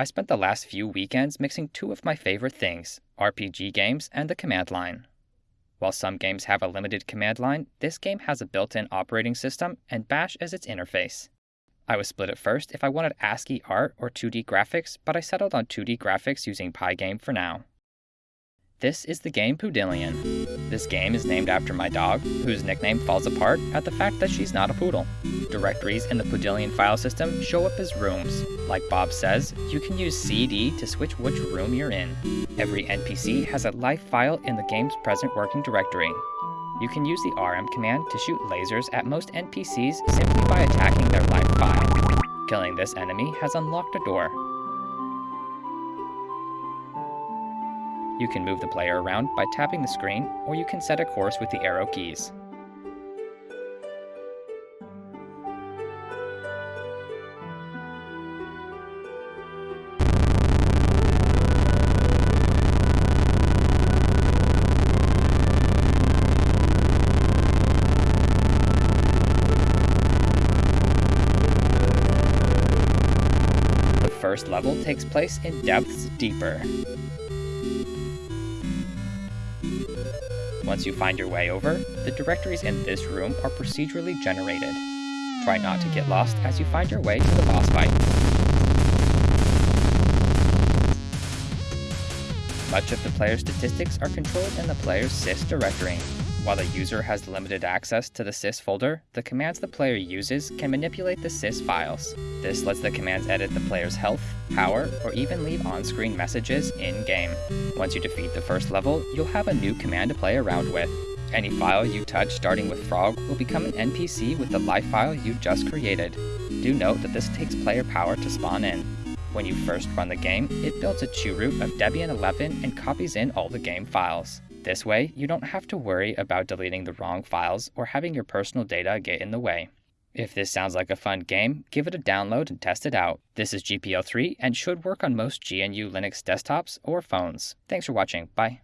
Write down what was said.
I spent the last few weekends mixing two of my favorite things RPG games and the command line. While some games have a limited command line, this game has a built in operating system and Bash as its interface. I was split at first if I wanted ASCII art or 2D graphics, but I settled on 2D graphics using Pygame for now. This is the game Poodillion. This game is named after my dog, whose nickname falls apart at the fact that she's not a poodle. Directories in the Poodillion file system show up as rooms. Like Bob says, you can use CD to switch which room you're in. Every NPC has a life file in the game's present working directory. You can use the RM command to shoot lasers at most NPCs simply by attacking their life file. Killing this enemy has unlocked a door, You can move the player around by tapping the screen, or you can set a course with the arrow keys. The first level takes place in depths deeper. Once you find your way over, the directories in this room are procedurally generated. Try not to get lost as you find your way to the boss fight. Much of the player's statistics are controlled in the player's sys directory. While the user has limited access to the sys folder, the commands the player uses can manipulate the sys files. This lets the commands edit the player's health, power, or even leave on-screen messages in-game. Once you defeat the first level, you'll have a new command to play around with. Any file you touch starting with Frog will become an NPC with the life file you just created. Do note that this takes player power to spawn in. When you first run the game, it builds a chroot of Debian 11 and copies in all the game files. This way, you don't have to worry about deleting the wrong files or having your personal data get in the way. If this sounds like a fun game, give it a download and test it out. This is GPL3 and should work on most GNU Linux desktops or phones. Thanks for watching. Bye.